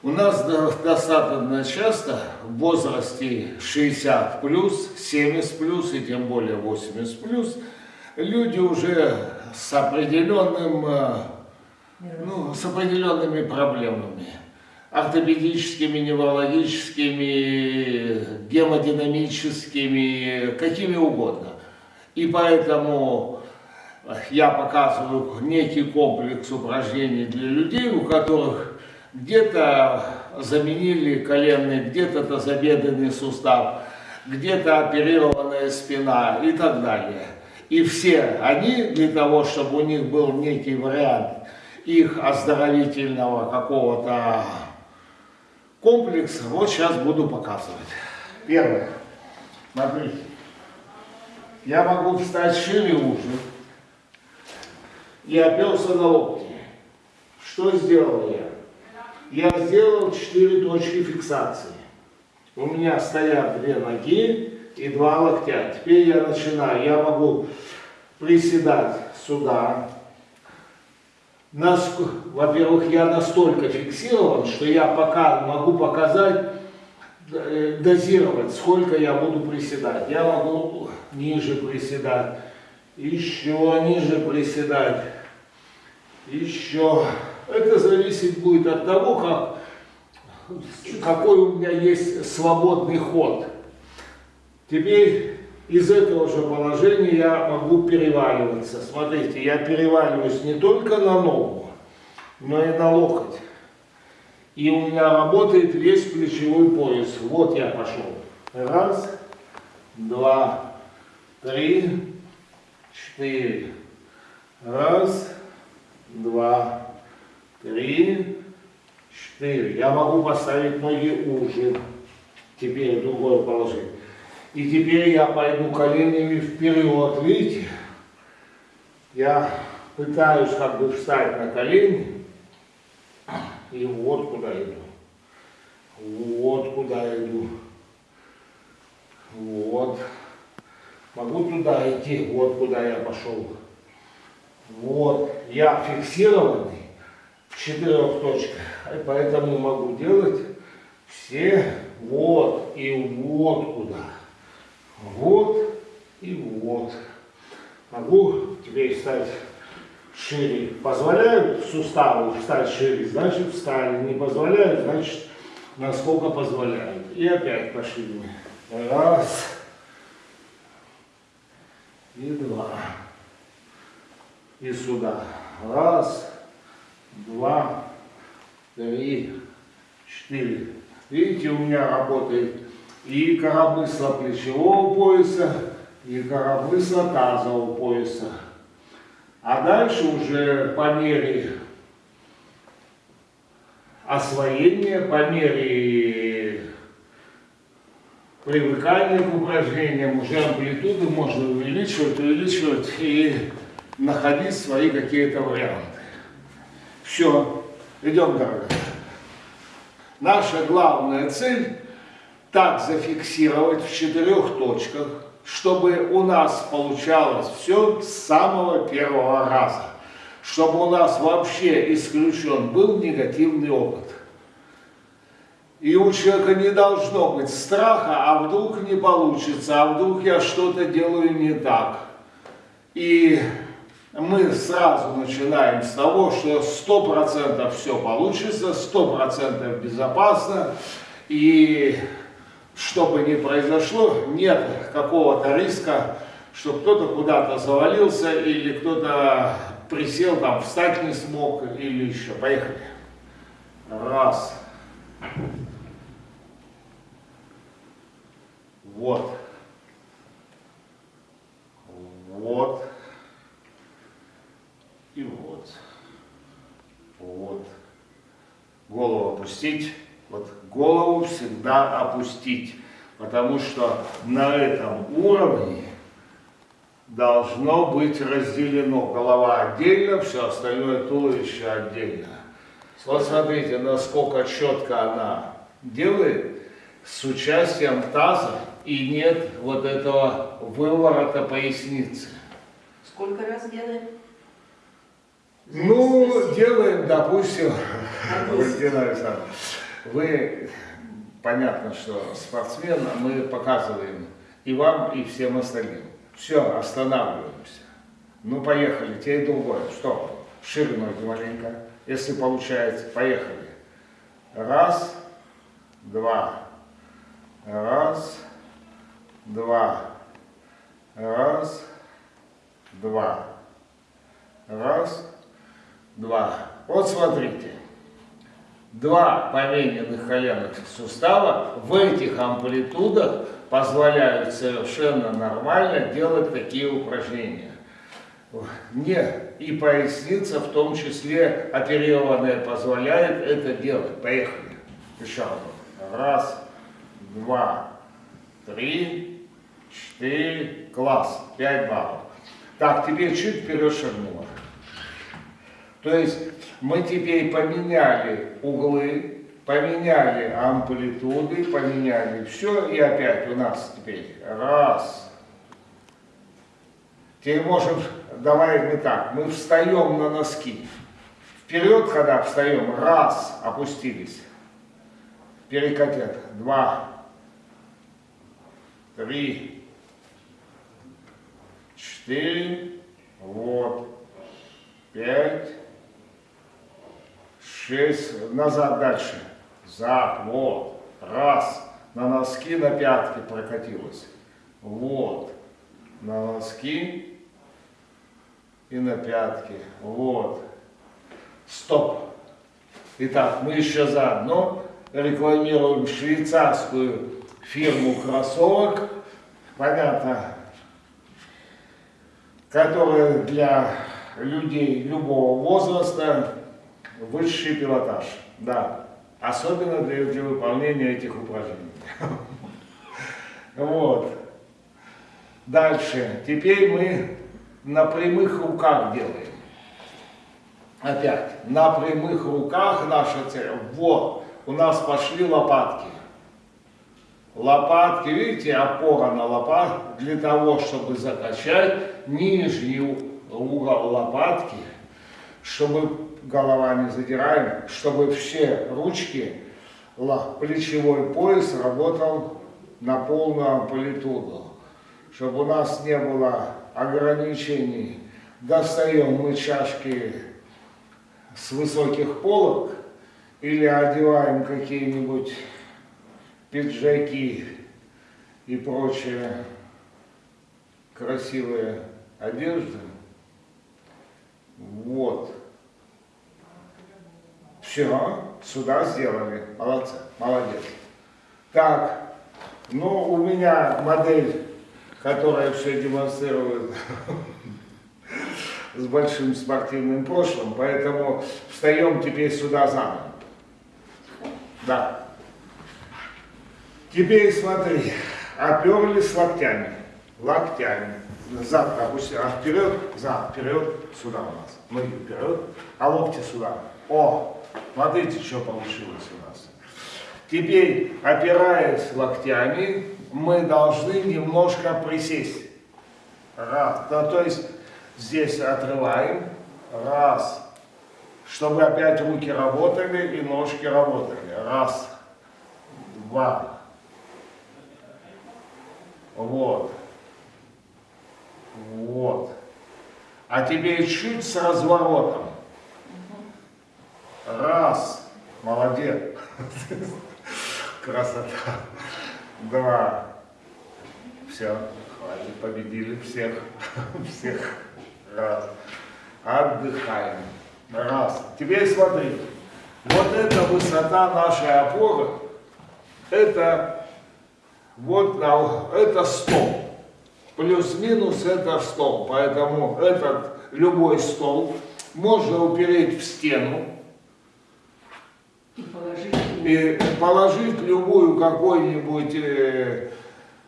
У нас достаточно часто в возрасте 60 плюс, 70 плюс и тем более 80 плюс люди уже с определенным, э, ну, с определенными проблемами ортопедическими, неврологическими, гемодинамическими, какими угодно. И поэтому я показываю некий комплекс упражнений для людей, у которых где-то заменили коленный, где-то тазобедренный сустав, где-то оперированная спина и так далее. И все они для того, чтобы у них был некий вариант их оздоровительного какого-то комплекса, вот сейчас буду показывать. Первое. Смотрите. Я могу встать шире уже и оперся на локти. Что сделал я? Я сделал 4 точки фиксации. У меня стоят две ноги и два локтя. Теперь я начинаю. Я могу приседать сюда. Во-первых, я настолько фиксирован, что я пока могу показать, э, дозировать, сколько я буду приседать. Я могу ниже приседать, еще ниже приседать, еще это зависит будет от того, как, какой у меня есть свободный ход. Теперь из этого же положения я могу переваливаться. Смотрите, я переваливаюсь не только на ногу, но и на локоть. И у меня работает весь плечевой пояс. Вот я пошел. Раз, два, три, четыре. Раз, два, три, четыре. Я могу поставить ноги уже. Теперь другое положение. И теперь я пойду коленями вперед. Видите? Я пытаюсь как бы встать на колени. И вот куда иду. Вот куда иду. Вот. Могу туда идти, вот куда я пошел. Вот. Я фиксированный четырех точках. И поэтому могу делать все вот и вот куда. Вот и вот. Могу теперь стать шире. Позволяют суставы встать шире, значит встали. Не позволяют, значит насколько позволяют. И опять пошли. Раз. И два. И сюда. Раз два, три, четыре. Видите, у меня работает и коромысло плечевого пояса, и коромысло тазового пояса. А дальше уже по мере освоения, по мере привыкания к упражнениям, уже амплитуды можно увеличивать, увеличивать и находить свои какие-то варианты. Все, идем дальше. Наша главная цель так зафиксировать в четырех точках, чтобы у нас получалось все с самого первого раза. Чтобы у нас вообще исключен был негативный опыт. И у человека не должно быть страха, а вдруг не получится, а вдруг я что-то делаю не так. И мы сразу начинаем с того, что 100% все получится, 100% безопасно, и что бы ни произошло, нет какого-то риска, что кто-то куда-то завалился, или кто-то присел, там, встать не смог, или еще. Поехали. Раз. Вот. Вот. И вот. Вот. Голову опустить. Вот голову всегда опустить. Потому что на этом уровне должно быть разделено. Голова отдельно, все остальное туловище отдельно. Вот смотрите, насколько четко она делает с участием таза и нет вот этого выворота поясницы. Сколько раз делаем? Ну, делаем, допустим, Валентина Александровна, Вы, понятно, что спортсмен, а мы показываем и вам, и всем остальным. Все, останавливаемся. Ну, поехали, те и другое. Что? Шире ноги маленько. Если получается, поехали. Раз, два. Раз, два. Раз, два. Раз, два. Вот смотрите. Два помененных коленных сустава в этих амплитудах позволяют совершенно нормально делать такие упражнения. Не, и поясница в том числе оперированная позволяет это делать. Поехали. Еще раз. Раз, два, три, четыре. Класс. Пять баллов. Так, теперь чуть вперед шагнула. То есть мы теперь поменяли углы, поменяли амплитуды, поменяли все, и опять у нас теперь раз. Теперь можем, давай мы так, мы встаем на носки. Вперед, когда встаем, раз, опустились. Перекатят, два, три, четыре, вот, пять, шесть, назад дальше, зад, вот, раз, на носки, на пятки прокатилась, вот, на носки и на пятки, вот, стоп. Итак, мы еще заодно рекламируем швейцарскую фирму кроссовок, понятно, которая для людей любого возраста высший пилотаж, да, особенно для, для выполнения этих упражнений. Вот. Дальше. Теперь мы на прямых руках делаем. Опять. На прямых руках наша цель. Вот. У нас пошли лопатки. Лопатки, видите, опора на лопат для того, чтобы закачать нижний угол лопатки, чтобы голова не задираем, чтобы все ручки, плечевой пояс работал на полную амплитуду, чтобы у нас не было ограничений. Достаем мы чашки с высоких полок или одеваем какие-нибудь пиджаки и прочие красивые одежды. Вот. Все, сюда сделали. Молодцы, молодец. Так, ну, у меня модель, которая все демонстрирует с большим спортивным прошлым, поэтому встаем теперь сюда заново. Да. Теперь смотри, оперлись локтями, локтями, зад опусти, а вперед, зад, вперед, сюда у нас, ноги вперед, а локти сюда. О, Смотрите, что получилось у нас. Теперь, опираясь локтями, мы должны немножко присесть. Раз. Да, то есть здесь отрываем. Раз. Чтобы опять руки работали и ножки работали. Раз. Два. Вот. Вот. А теперь чуть с разворотом. Раз. Молодец. Красота. Два. Все. Хватит, победили всех. Всех. Раз. Отдыхаем. Раз. Теперь смотри. Вот эта высота нашей опоры, это вот на, это стол. Плюс-минус это стол. Поэтому этот любой стол можно упереть в стену и положить, и положить любую какой-нибудь э,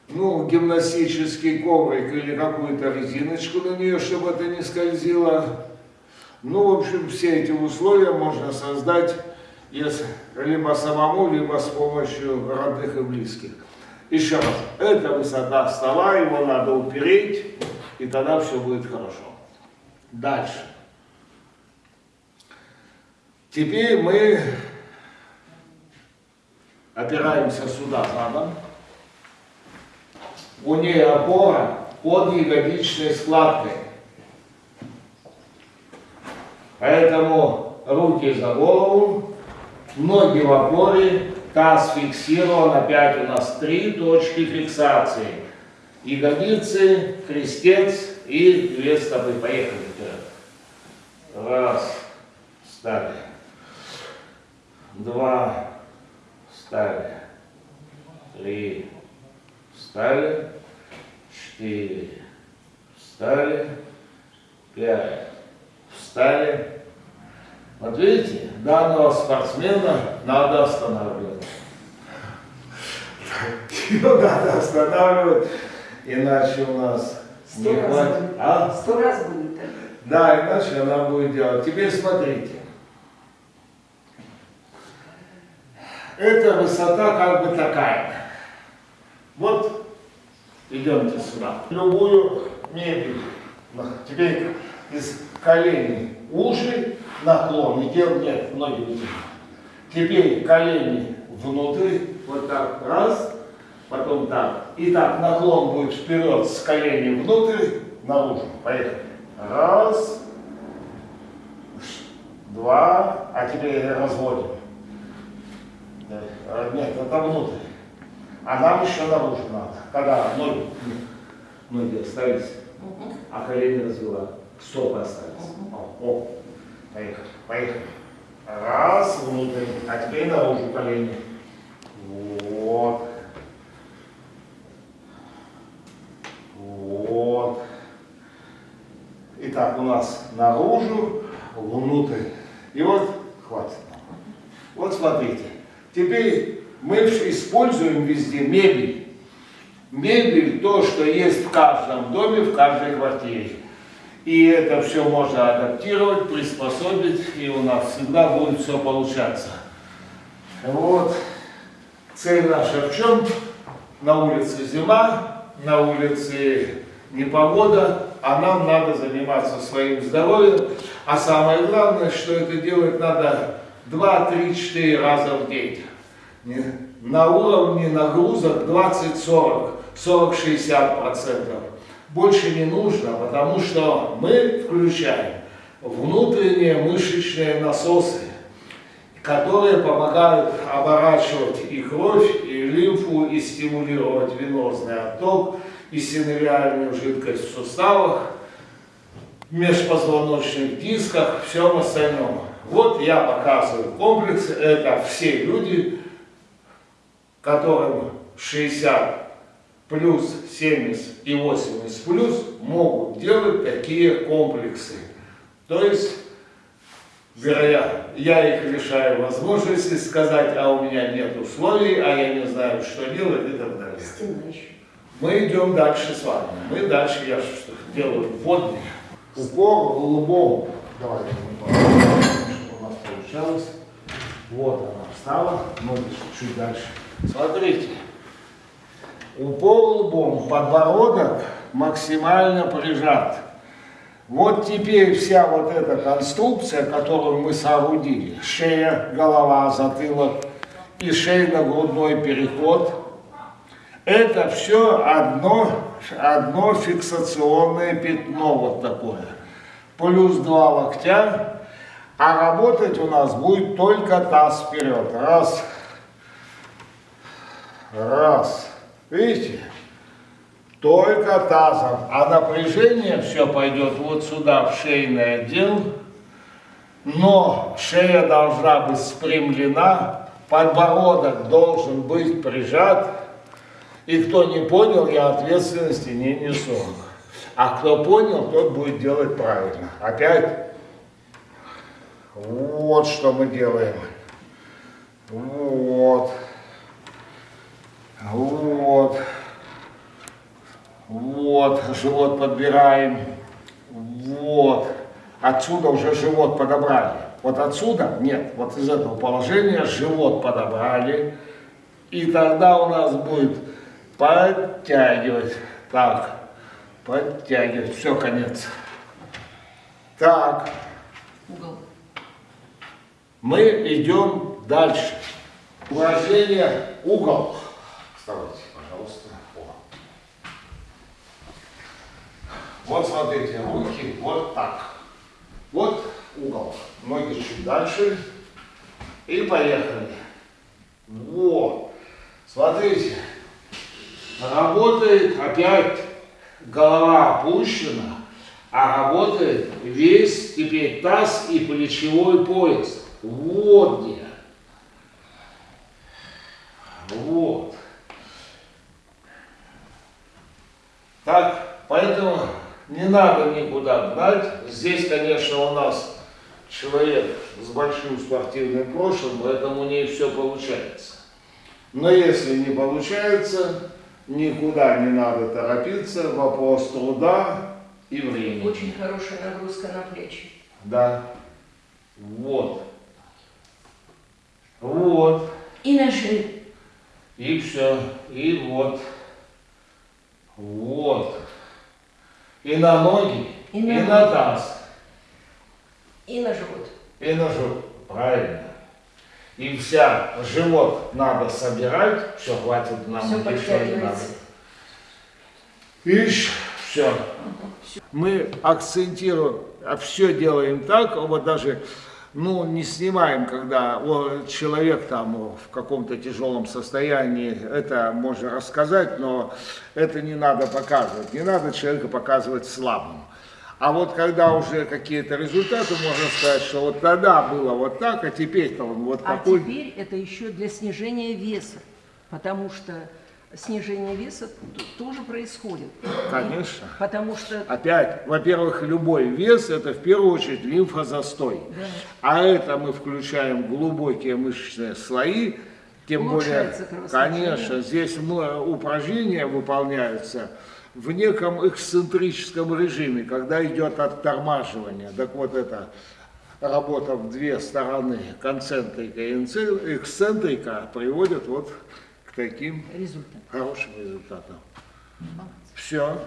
ну, гимнастический коврик или какую-то резиночку на нее, чтобы это не скользило. Ну, в общем, все эти условия можно создать если, либо самому, либо с помощью родных и близких. Еще раз, это высота стола, его надо упереть, и тогда все будет хорошо. Дальше. Теперь мы опираемся сюда задом. У нее опора под ягодичной складкой. Поэтому руки за голову, ноги в опоре, таз фиксирован, опять у нас три точки фиксации. Ягодицы, крестец и две стопы. Поехали вперед. Раз, встали. Два, встали. Три, встали. Четыре, встали. Пять, встали. Вот видите, данного спортсмена надо останавливать. Его надо останавливать, иначе у нас Сто не раз хватит. будет. А? Сто раз будет так. Да, иначе она будет делать. Теперь смотрите. Эта высота как бы такая. Вот идемте сюда. Любую мебель. Теперь из коленей уши наклон. И дел нет, ноги не. Теперь колени внутрь, вот так, раз, потом так. И так наклон будет вперед с коленей внутрь, наружу. Поехали. Раз, два, а теперь разводим. Да, а, Нет, это внутрь. А нам еще наружу надо. Когда ноги, ноги остались, а колени развела, стопы остались. О, о, поехали, поехали. Раз, внутрь, а теперь наружу колени. Вот. Вот. Итак, у нас наружу, внутрь. И вот, хватит. Вот смотрите. Теперь мы используем везде мебель. Мебель то, что есть в каждом доме, в каждой квартире. И это все можно адаптировать, приспособить, и у нас всегда будет все получаться. Вот. Цель наша в чем? На улице зима, на улице непогода, а нам надо заниматься своим здоровьем. А самое главное, что это делать надо 2, 3, 4 раза в день. На уровне нагрузок 20-40, 40-60 процентов. Больше не нужно, потому что мы включаем внутренние мышечные насосы, которые помогают оборачивать и кровь, и лимфу, и стимулировать венозный отток, и синевиальную жидкость в суставах, межпозвоночных дисках, всем остальном. Вот я показываю комплекс, это все люди, которым 60 плюс 70 и 80 плюс могут делать такие комплексы. То есть, вероятно, я их лишаю возможности сказать, а у меня нет условий, а я не знаю, что делать и так далее. Стена еще. Мы идем дальше с вами. Мы дальше, я что делаю вводный. Упор в лбом. Давайте мы посмотрим, что у нас получалось. Вот она встала, ноги чуть дальше. Смотрите. Упор лбом, подбородок максимально прижат. Вот теперь вся вот эта конструкция, которую мы соорудили, шея, голова, затылок и шейно-грудной переход, это все одно, одно фиксационное пятно вот такое. Плюс два локтя, а работать у нас будет только таз вперед. Раз, раз. Видите? Только тазом. А напряжение все пойдет вот сюда, в шейный отдел. Но шея должна быть спрямлена, подбородок должен быть прижат. И кто не понял, я ответственности не несу. А кто понял, тот будет делать правильно. Опять. Вот что мы делаем. Вот. Вот. Вот, живот подбираем. Вот. Отсюда уже живот подобрали. Вот отсюда, нет, вот из этого положения живот подобрали. И тогда у нас будет подтягивать. Так, подтягивать. Все, конец. Так, Угол. Мы идем дальше. Упражнение угол. Вставайте, пожалуйста. О. Вот смотрите, руки вот так. Вот угол. Ноги чуть дальше. И поехали. Вот. Смотрите. Работает опять голова опущена, а работает весь теперь таз и плечевой пояс. Вот где. Вот. Так, поэтому не надо никуда гнать. Здесь, конечно, у нас человек с большим спортивным прошлым, поэтому у нее все получается. Но если не получается, никуда не надо торопиться, вопрос труда и времени. Очень хорошая нагрузка на плечи. Да. Вот. Вот. И на шею. И все. И вот. Вот. И на ноги, И и на на, ноги. таз, И на живот. и на живот. Правильно. И вся живот надо собирать. Все, хватит нам Все ничего не надо. Ишь, все. Мы акцентируем, а все делаем так, вот даже, ну, не снимаем, когда человек там в каком-то тяжелом состоянии, это можно рассказать, но это не надо показывать, не надо человека показывать слабым. А вот когда уже какие-то результаты, можно сказать, что вот тогда было вот так, а теперь-то он вот А такой. теперь это еще для снижения веса, потому что снижение веса тоже происходит. Конечно. Потому что Опять, во-первых, любой вес это в первую очередь лимфозастой. Да. А это мы включаем глубокие мышечные слои, тем более, конечно, здесь упражнения выполняются в неком эксцентрическом режиме, когда идет оттормаживание. Так вот это работа в две стороны, концентрика и эксцентрика, приводит вот к таким результат. хорошим результатам. Все.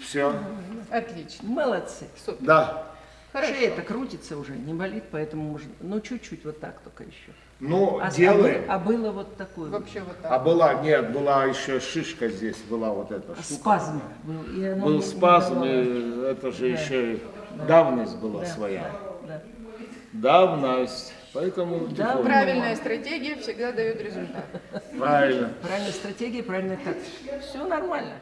Все. Отлично. Молодцы. Супер. Да. Хорошо. Шея-то крутится уже, не болит, поэтому можно, ну чуть-чуть вот так только еще. Ну, А, делаем. а, а было вот такое. Вообще вот А так. была, нет, была еще шишка здесь, была вот эта штука. Спазм был. и Был не спазм, и это же Да. еще и давность была Да, своя. да, Давность. Поэтому Да, тихонько. Правильная стратегия всегда дает результат. правильно. Правильная стратегия, правильная тактика. Все нормально.